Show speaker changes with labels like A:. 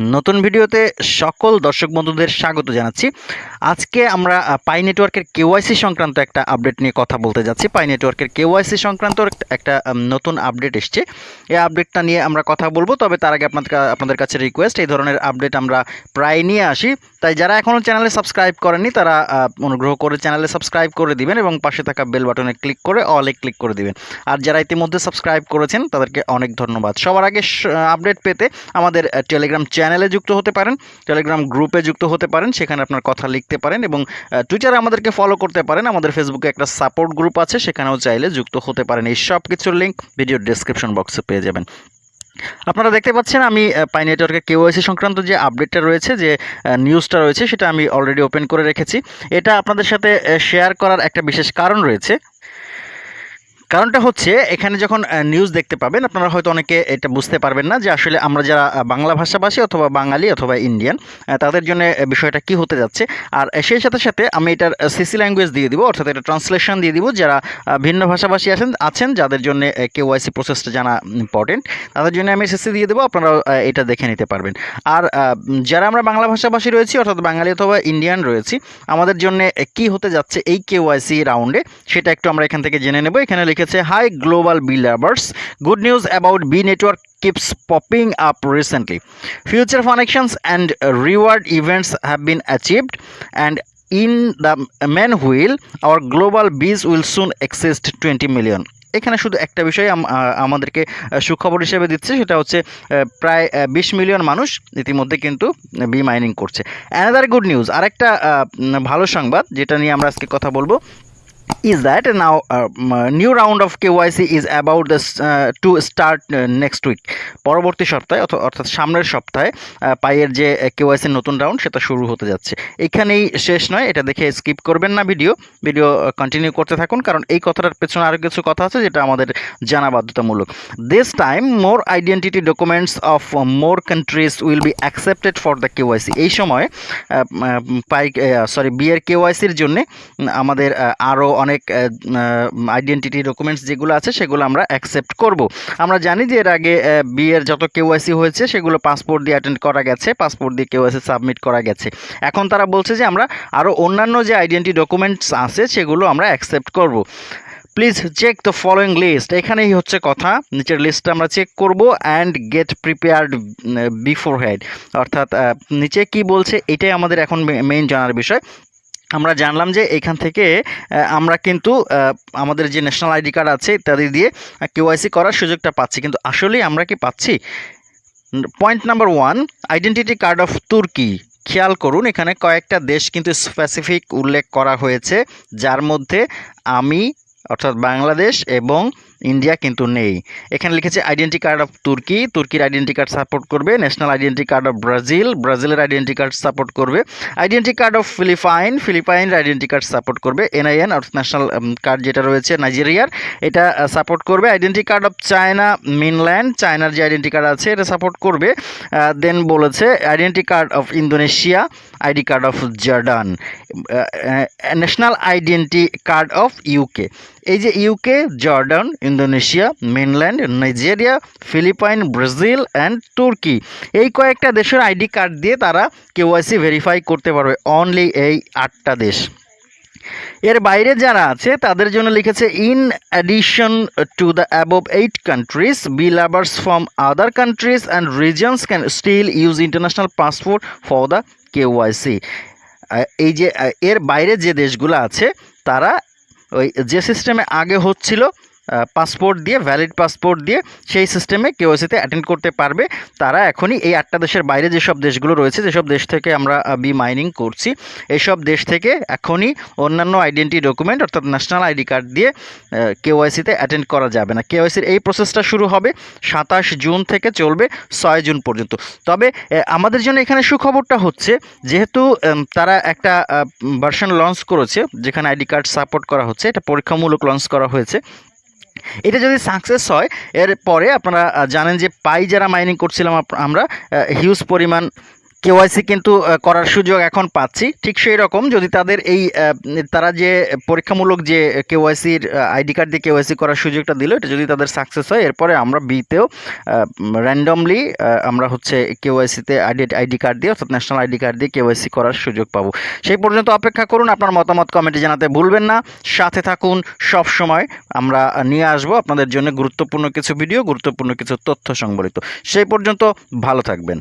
A: নতুন ভিডিওতে সকল দর্শক বন্ধুদের স্বাগত জানাচ্ছি। আজকে আমরা পাই নেটওয়ার্কের কেওয়াইসি সংক্রান্ত একটা আপডেট নিয়ে কথা বলতে যাচ্ছি। পাই নেটওয়ার্কের কেওয়াইসি সংক্রান্ত একটা- নতুন আপডেট এসছে। এই আপডেটটা নিয়ে আমরা কথা বলব, তবে তার আগে আপনাদের আপনাদের কাছে রিকোয়েস্ট এই ধরনের আপডেট আমরা প্রায় নিয়ে আসি। তাই যারা এখনও চ্যানেলে সাবস্ক্রাইব করেননি, তারা অনুগ্রহ করে চ্যানেলে সাবস্ক্রাইব করে দিবেন এবং পাশে থাকা বেল বাটনে ক্লিক করে অলে ক্লিক করে দিবেন। আর যারা ইতিমধ্যে সাবস্ক্রাইব করেছেন, তাদেরকে অনেক ধন্যবাদ। সবার আগে আপডেট পেতে আমাদের টেলিগ্রাম চ্যানেলে যুক্ত হতে পারেন টেলিগ্রাম গ্রুপে যুক্ত হতে পারেন, সেখানে আপনার কথা লিখতে পারেন এবং টুইটারে আমাদেরকে ফলো করতে পারেন। আমাদের ফেসবুকে একটা সাপোর্ট গ্রুপ আছে, সেখানেও চাইলে যুক্ত হতে পারেন। এই সব কিছুর লিঙ্ক ভিডিও ডেসক্রিপশন বক্সে পেয়ে যাবেন। আপনারা দেখতে পাচ্ছেন আমি পাই নেটওয়ার্কের কেওয়াইসি সংক্রান্ত যে আপডেটটা রয়েছে, যে নিউজটা রয়েছে, সেটা আমি অলরেডি ওপেন করে রেখেছি। এটা আপনাদের সাথে শেয়ার করার একটা বিশেষ কারণ রয়েছে। কারণটা হচ্ছে, এখানে যখন নিউজ দেখতে পাবেন, আপনারা হয়তো অনেকে এটা বুঝতে পারবেন না যে আসলে আমরা যারা বাংলা ভাষাভাষী অথবা বাঙালি অথবা ইন্ডিয়ান তাদের জন্য বিষয়টা কি হতে যাচ্ছে। আর সেই সাথে সাথে আমি এটার সিসি ল্যাঙ্গুয়েজ দিয়ে দিব, অর্থাৎ এটা ট্রান্সলেশন দিয়ে দিব, যারা ভিন্ন ভাষাভাষী আছেন আছেন, যাদের জন্য কেওয়াইসি প্রসেসটা জানা ইম্পর্টেন্ট তাদের জন্য আমি সিসি দিয়ে দেবো আপনারা এটা দেখে নিতে পারবেন। আর যারা আমরা বাংলা ভাষাভাষী রয়েছি, অর্থাৎ বাঙালি অথবা ইন্ডিয়ান রয়েছি, আমাদের জন্য কি হতে যাচ্ছে এই কেওয়াইসি রাউন্ডে সেটা একটু আমরা এখান থেকে জেনে নেব। এখানে লিখেছে hi global B lovers good news about B network keeps popping up recently. Future connections and reward events have been achieved, and in the main wheel, our global bees will soon exceed 20 million. এখানে শুধু একটা বিষয় আমাদেরকে সুখবর হিসেবে দিচ্ছে সেটা হচ্ছে প্রায় বিশ মিলিয়ন মানুষ ইতিমধ্যে কিন্তু বি মাইনিং করছে অ্যানাদার গুড নিউজ আরেকটা ভালো সংবাদ যেটা নিয়ে আমরা আজকে কথা বলব is that now uh, new round of KYC is about this uh, to start uh, next week. পরবর্তী সপ্তাহে অথ- অর্থাৎ সামনের সপ্তাহে পাইয়ের যে কেওয়াইসির নতুন রাউন্ড সেটা শুরু হতে যাচ্ছে। এখানেই শেষ নয় এটা দেখে স্কিপ করবেন না ভিডিও ভিডিও কন্টিনিউ করতে থাকুন কারণ এই কথাটার পেছনে আরও কিছু কথা আছে যেটা আমাদের জানা বাধ্যতামূলক। This time more identity documents of more countries will be accepted for the KYC এই সময় পাই সরি বিয়ের কেওয়াইসির জন্যে আমাদের আরও অনেক আইডেন্টিটি ডকুমেন্টস যেগুলো আছে সেগুলো আমরা অ্যাকসেপ্ট করব। আমরা জানি যে এর আগে বিয়ের যত কেওয়াইসি হয়েছে সেগুলো পাসপোর্ট দিয়ে অ্যাটেন্ড করা গেছে পাসপোর্ট দিয়ে কেওয়াইসি সাবমিট করা গেছে। এখন তারা বলছে যে আমরা আরও অন্যান্য যে আইডেন্টি ডকুমেন্টস আছে সেগুলো আমরা অ্যাকসেপ্ট করব। Please check the following list এখানেই হচ্ছে কথা, নিচের লিস্টটা আমরা চেক করব and get prepared before head অর্থাৎ নিচে কি বলছে এটাই আমাদের এখন মেইন জানার বিষয়। আমরা জানলাম যে এখান থেকে আমরা কিন্তু আমাদের যে ন্যাশনাল আইডি কার্ড আছে ইত্যাদি দিয়ে কেওয়াইসি করার সুযোগটা পাচ্ছি। কিন্তু আসলেই আমরা কি পাচ্ছি? Point number one identity card of Turkey খেয়াল করুন, এখানে কয়েকটা দেশ কিন্তু স্পেসিফিক উল্লেখ করা হয়েছে, যার মধ্যে আমি, অর্থাৎ বাংলাদেশ এবং ইন্ডিয়া কিন্তু নেই এখানে লিখেছে আইডেন্টি কার্ড অফ তুর্কি তুর্কির আইডেন্টি কার্ড সাপোর্ট করবে national identity card of Brazil ব্রাজিলের আইডেন্টি কার্ড সাপোর্ট করবে আইডেন্টি কার্ড অফ ফিলিপাইন ফিলিপাইনের আইডেন্টি কার্ড সাপোর্ট করবে এনআইএন অর্থাৎ ন্যাশনাল কার্ড যেটা রয়েছে নাইজেরিয়ার এটা সাপোর্ট করবে identity card of China mainland চায়নার যে আইডেন্টি কার্ড আছে এটা সাপোর্ট করবে দেন বলেছে identity card of Indonesia ID card of Jordan national identity card of UK এই যে UK Jordan Indonesia mainland Nigeria Philippines Brazil and Turkey এই কয়েকটা দেশের আইডি কার্ড দিয়ে তারা কেওয়াইসি ভেরিফাই করতে পারবে অনলি এই আটটা দেশ। এর বাইরে যারা আছে, তাদের জন্য লিখেছে in addition to the above eight countries B lovers from other countries and regions can still use international passport for the KYC এই যে এর বাইরে যে দেশগুলো আছে, তারা ওই যে সিস্টেমে আগে হচ্ছিল পাসপোর্ট দিয়ে ভ্যালিড পাসপোর্ট দিয়ে সেই সিস্টেমে কেওয়াইসিতে অ্যাটেন্ড করতে পারবে। তারা এখনই এই আটটা দেশের বাইরে যেসব দেশগুলো রয়েছে, যেসব দেশ থেকে আমরা বি মাইনিং করছি, এইসব দেশ থেকে এখনই অন্যান্য আইডেন্টি ডকুমেন্ট অর্থাৎ ন্যাশনাল আইডি কার্ড দিয়ে কেওয়াইসিতে অ্যাটেন্ড করা যাবে না। কেওয়াইসির এই প্রসেসটা শুরু হবে সাতাশ জুন থেকে চলবে ছয় জুন পর্যন্ত। তবে আমাদের জন্য এখানে সুখবরটা হচ্ছে, যেহেতু তারা একটা ভার্সন লঞ্চ করেছে, যেখানে আইডি কার্ড সাপোর্ট করা হচ্ছে, এটা পরীক্ষামূলক লঞ্চ করা হয়েছে এটা যদি সাকসেস হয় এর পরে আপনারা জানেন যে পাই যারা মাইনিং করছিলাম আমরা হিউজ পরিমাণ কেওয়াইসি কিন্তু করার সুযোগ এখন পাচ্ছি। ঠিক সেই রকম যদি তাদের এই তারা যে পরীক্ষামূলক যে কেওয়াইসির আইডি কার্ড দিয়ে কেওয়াইসি করার সুযোগটা দিল, এটা যদি তাদের সাকসেস হয়, এরপরে আমরা বিতেও র্যান্ডমলি আমরা হচ্ছে কেওয়াইসিতে আইডি আইডি কার্ড দিয়ে, অর্থাৎ ন্যাশনাল আইডি কার্ড দিয়ে কেওয়াইসি করার সুযোগ পাবো। সেই পর্যন্ত অপেক্ষা করুন, আপনার মতামত কমেন্টে জানাতে ভুলবেন না। সাথে থাকুন, সব সময় আমরা নিয়ে আসব আপনাদের জন্য গুরুত্বপূর্ণ কিছু ভিডিও গুরুত্বপূর্ণ কিছু তথ্য সংবলিত। সেই পর্যন্ত ভালো থাকবেন।